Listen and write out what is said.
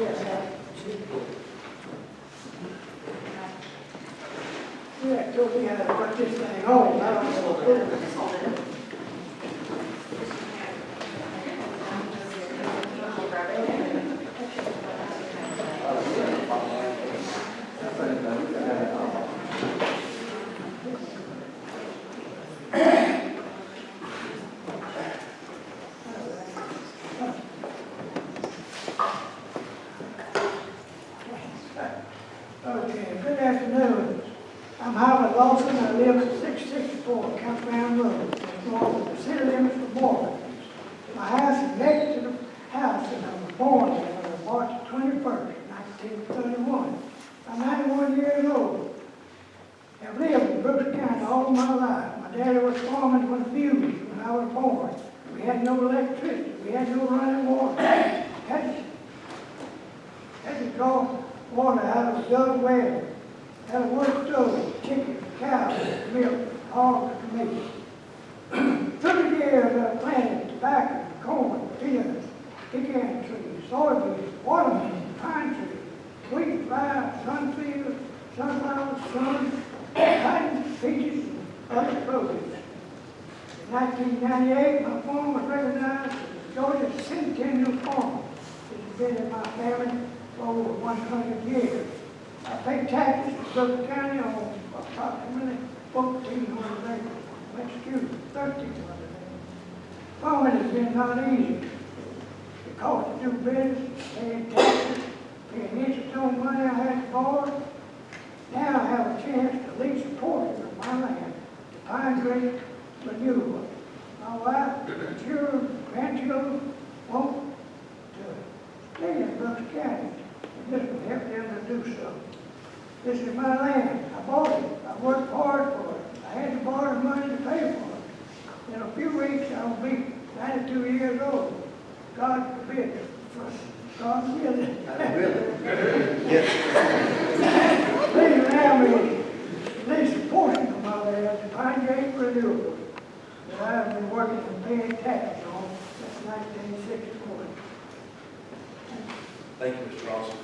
Yeah, me how to put this thing on, I don't know what it is. Okay, good afternoon. I'm Howard Lawson, I live at six sixty-four Campground Road, north of the city limits of Morven. My house is next to the house that I was born in on March twenty-first, nineteen thirty-one. I'm ninety-one years old. I've lived in Brooks County all my life. My daddy was foreman when fused when I was born. We had no electricity, we had no running water. Had to had to draw water out a dug well. Had a wood stove, chicken, cows, milk, hogs, and meat. Thirty years I planted tobacco, corn, peanuts, pecan trees, soybeans, watermelon, pine trees, wheat, rye, sunfield, sunflower, sun, cotton, peaches, and other produce. In 1998, my farm was recognized as Georgia's Centennial Farm. It's been in my family for over 100 years. I pay taxes to Suffolk County on approximately 1,400 acres. Excuse me, 1,300 acres. Farming has been not easy. The cost to do business, paying taxes, paying interest on money I had to borrow. Now I have a chance to lease a portion of my land to Pine Creek Renewable. My wife, children, grandchildren want to stay in Brooks County. And this will help them to do so. This is my land. I bought it. I worked hard for it. I had to borrow money to pay for it. In a few weeks, I will be ninety-two years old. God forbid, God willing. Please allow me to lease a portion of my land to Pine Gate Renewable that I have been working and paying taxes on since nineteen sixty-one. Thank you, Mr. Lawson.